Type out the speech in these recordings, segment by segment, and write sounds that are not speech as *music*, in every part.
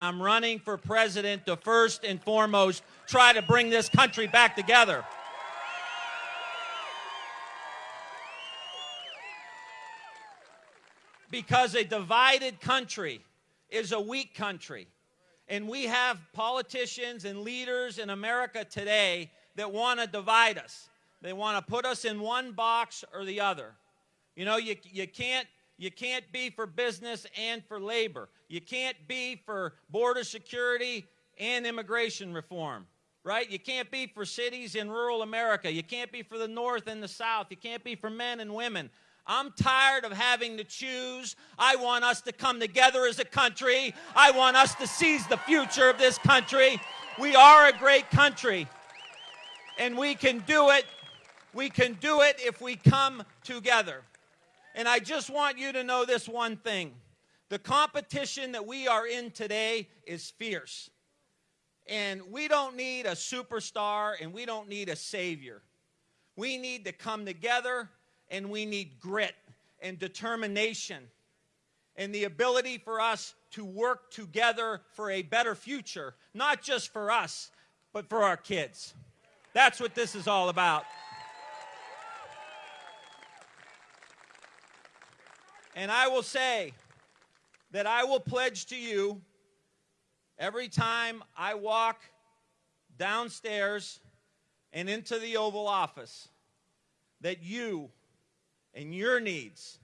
I'm running for president to first and foremost try to bring this country back together. Because a divided country is a weak country. And we have politicians and leaders in America today that want to divide us. They want to put us in one box or the other. You know, you, you, can't, you can't be for business and for labor. You can't be for border security and immigration reform, right? You can't be for cities in rural America. You can't be for the North and the South. You can't be for men and women. I'm tired of having to choose. I want us to come together as a country. I want us to seize the future of this country. We are a great country, and we can do it. We can do it if we come together. And I just want you to know this one thing. The competition that we are in today is fierce. And we don't need a superstar and we don't need a savior. We need to come together and we need grit and determination and the ability for us to work together for a better future, not just for us, but for our kids. That's what this is all about. And I will say that I will pledge to you every time I walk downstairs and into the Oval Office that you and your needs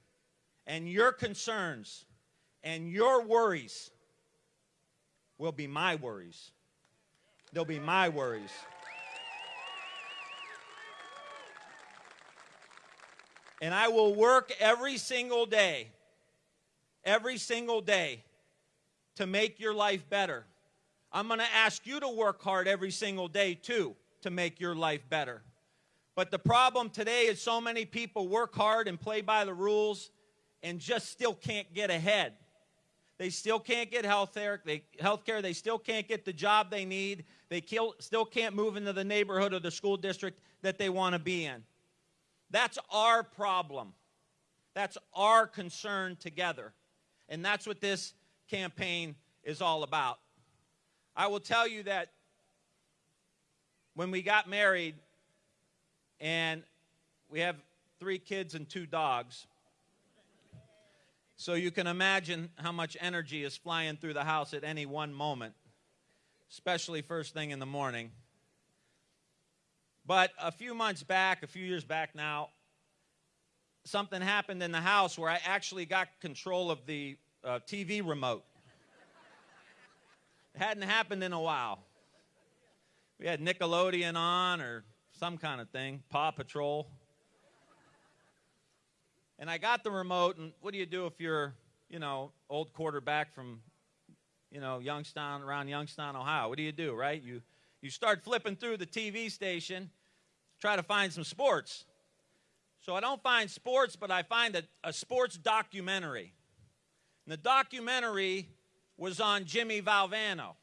and your concerns and your worries will be my worries. They'll be my worries. And I will work every single day, every single day to make your life better. I'm going to ask you to work hard every single day, too, to make your life better. But the problem today is so many people work hard and play by the rules and just still can't get ahead. They still can't get health care. They. They still can't get the job they need. They still can't move into the neighborhood or the school district that they want to be in. That's our problem. That's our concern together. And that's what this campaign is all about. I will tell you that when we got married, and we have three kids and two dogs. So you can imagine how much energy is flying through the house at any one moment, especially first thing in the morning. But a few months back, a few years back now, something happened in the house where I actually got control of the uh, TV remote. it hadn't happened in a while. We had Nickelodeon on or some kind of thing, Paw Patrol. And I got the remote, and what do you do if you're, you know, old quarterback from, you know, Youngstown, around Youngstown, Ohio? What do you do, right? You, you start flipping through the TV station, try to find some sports. So I don't find sports, but I find a, a sports documentary. And the documentary was on Jimmy Valvano.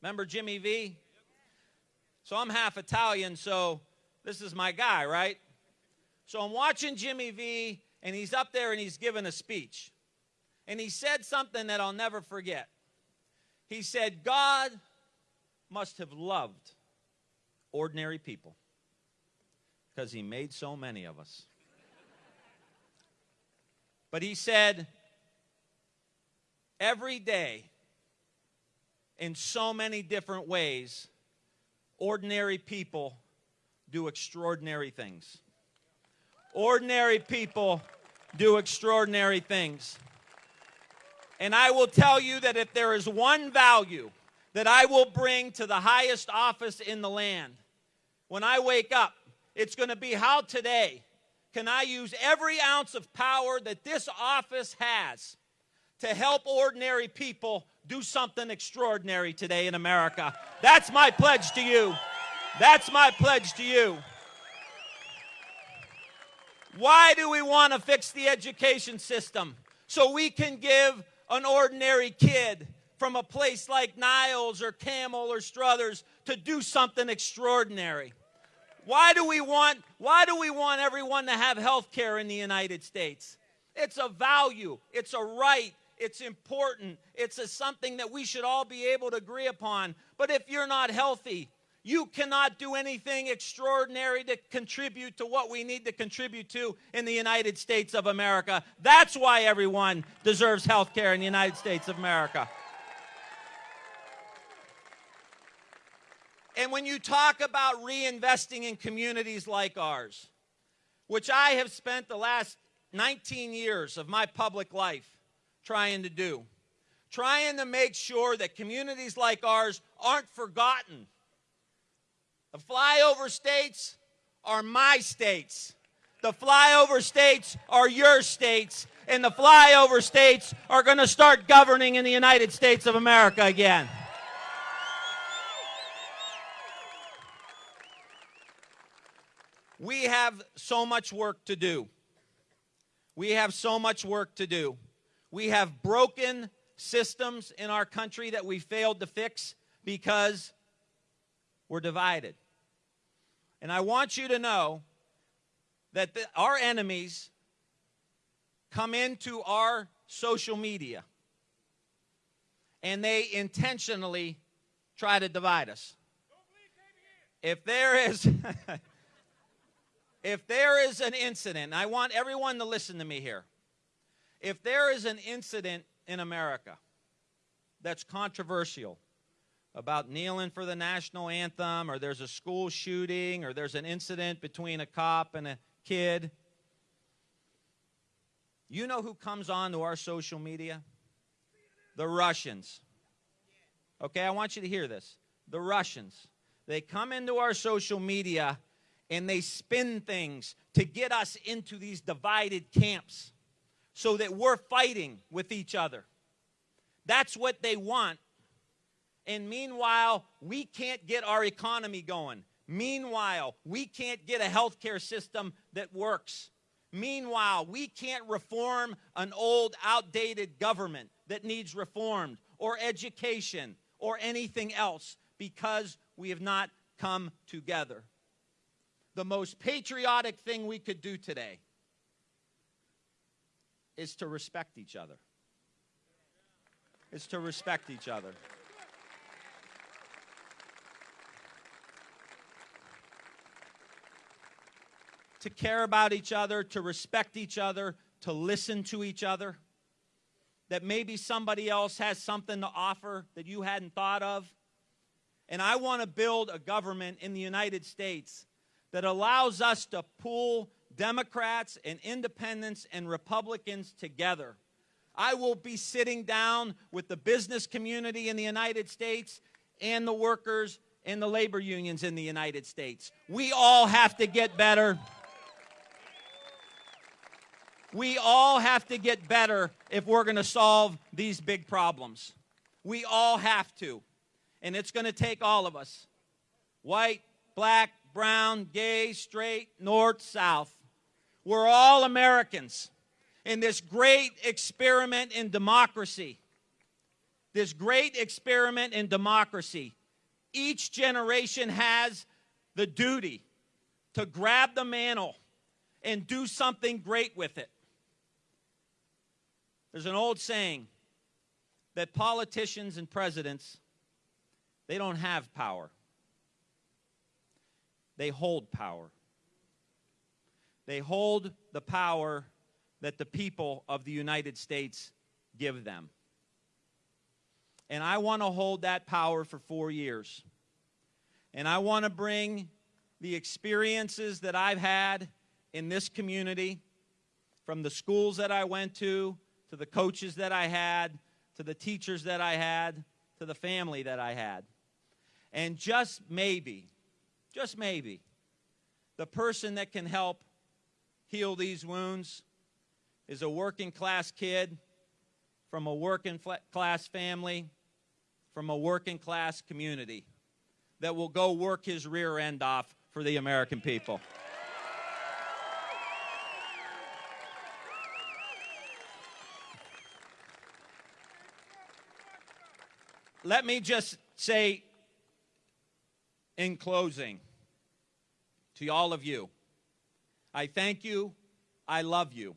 Remember Jimmy V? So I'm half Italian, so this is my guy, right? So I'm watching Jimmy V, and he's up there and he's giving a speech. And he said something that I'll never forget. He said, God must have loved ordinary people because he made so many of us. But he said, every day, in so many different ways, ordinary people do extraordinary things. Ordinary people do extraordinary things. And I will tell you that if there is one value that I will bring to the highest office in the land, when I wake up, it's going to be how today can I use every ounce of power that this office has to help ordinary people do something extraordinary today in America. That's my pledge to you. That's my pledge to you. Why do we want to fix the education system? So we can give an ordinary kid from a place like Niles or Campbell or Struthers to do something extraordinary. Why do we want why do we want everyone to have health care in the United States? It's a value, it's a right, It's important. It's a, something that we should all be able to agree upon. But if you're not healthy, you cannot do anything extraordinary to contribute to what we need to contribute to in the United States of America. That's why everyone deserves health care in the United States of America. And when you talk about reinvesting in communities like ours, which I have spent the last 19 years of my public life trying to do, trying to make sure that communities like ours aren't forgotten the flyover states are my states. The flyover states are your states. And the flyover states are going to start governing in the United States of America again. We have so much work to do. We have so much work to do. We have broken systems in our country that we failed to fix because we're divided. And I want you to know that the, our enemies come into our social media and they intentionally try to divide us. If there is *laughs* if there is an incident, I want everyone to listen to me here. If there is an incident in America that's controversial, about kneeling for the national anthem, or there's a school shooting, or there's an incident between a cop and a kid. You know who comes on to our social media? The Russians. Okay, I want you to hear this. The Russians. They come into our social media and they spin things to get us into these divided camps so that we're fighting with each other. That's what they want and meanwhile, we can't get our economy going. Meanwhile, we can't get a healthcare system that works. Meanwhile, we can't reform an old, outdated government that needs reformed, or education, or anything else because we have not come together. The most patriotic thing we could do today is to respect each other. Is to respect each other. to care about each other, to respect each other, to listen to each other. That maybe somebody else has something to offer that you hadn't thought of. And I want to build a government in the United States that allows us to pull Democrats and independents and Republicans together. I will be sitting down with the business community in the United States and the workers and the labor unions in the United States. We all have to get better. We all have to get better if we're going to solve these big problems. We all have to. And it's going to take all of us white, black, brown, gay, straight, north, south. We're all Americans in this great experiment in democracy. This great experiment in democracy. Each generation has the duty to grab the mantle and do something great with it. There's an old saying that politicians and presidents, they don't have power. They hold power. They hold the power that the people of the United States give them. And I want to hold that power for four years. And I want to bring the experiences that I've had in this community, from the schools that I went to, to the coaches that I had, to the teachers that I had, to the family that I had. And just maybe, just maybe, the person that can help heal these wounds is a working class kid from a working class family, from a working class community that will go work his rear end off for the American people. let me just say in closing to all of you, I thank you. I love you.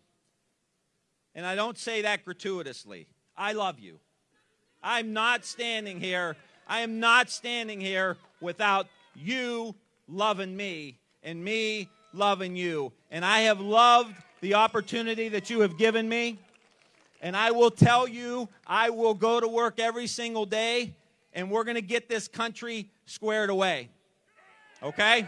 And I don't say that gratuitously. I love you. I'm not standing here. I am not standing here without you loving me and me loving you. And I have loved the opportunity that you have given me. And I will tell you, I will go to work every single day, and we're going to get this country squared away. Okay?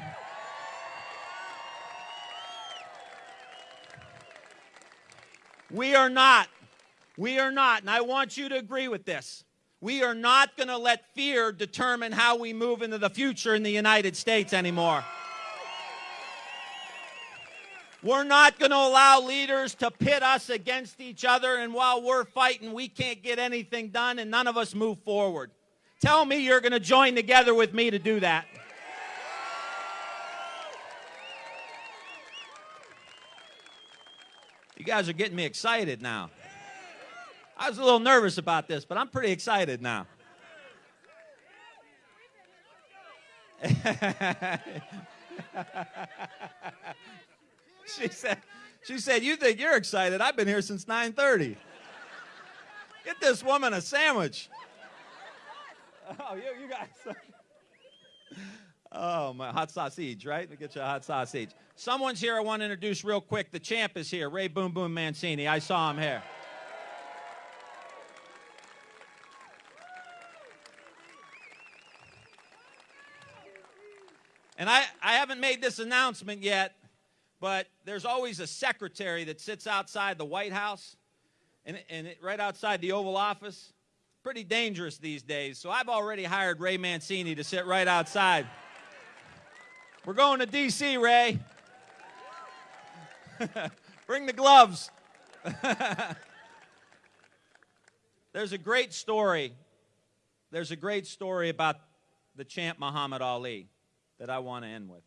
We are not, we are not, and I want you to agree with this. We are not going to let fear determine how we move into the future in the United States anymore. We're not going to allow leaders to pit us against each other, and while we're fighting, we can't get anything done, and none of us move forward. Tell me you're going to join together with me to do that. You guys are getting me excited now. I was a little nervous about this, but I'm pretty excited now. *laughs* she said, she said, you think you're excited? I've been here since 9.30. Get this woman a sandwich. *laughs* Oh, you, you guys. *laughs* Oh, my hot sausage, right? Let me get you a hot sausage. Someone's here I want to introduce real quick. The champ is here, Ray Boom Boom Mancini. I saw him here. And I, I haven't made this announcement yet, but there's always a secretary that sits outside the White House and, and it, right outside the Oval Office. Pretty dangerous these days. So I've already hired Ray Mancini to sit right outside. We're going to D.C., Ray. *laughs* Bring the gloves. *laughs* There's a great story. There's a great story about the champ Muhammad Ali that I want to end with.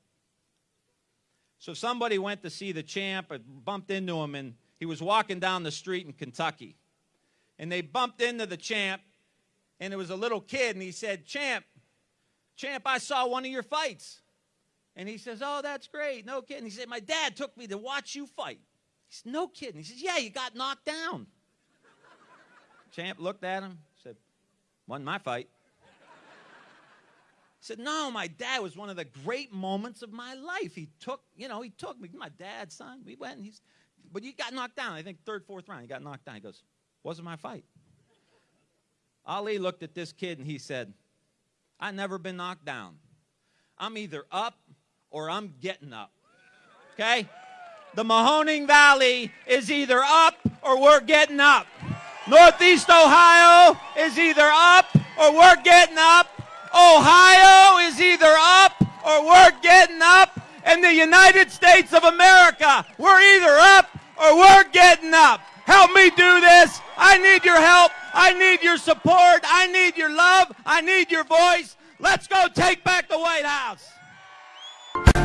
So somebody went to see the champ and bumped into him, and he was walking down the street in Kentucky. And they bumped into the champ, and it was a little kid, and he said, Champ, Champ, I saw one of your fights. And he says, Oh, that's great. No kidding. He said, My dad took me to watch you fight. He said, No kidding. He says, Yeah, you got knocked down. Champ looked at him, said, Wasn't my fight. He said, No, my dad was one of the great moments of my life. He took, you know, he took me, my dad's son. We went, and he's, but you got knocked down. I think third, fourth round, he got knocked down. He goes, Wasn't my fight. Ali looked at this kid and he said, i never been knocked down. I'm either up or I'm getting up. Okay? The Mahoning Valley is either up or we're getting up. Northeast Ohio is either up or we're getting up. Ohio is either up or we're getting up. And the United States of America, we're either up or we're getting up. Help me do this. I need your help. I need your support. I need your love. I need your voice. Let's go take back the White House.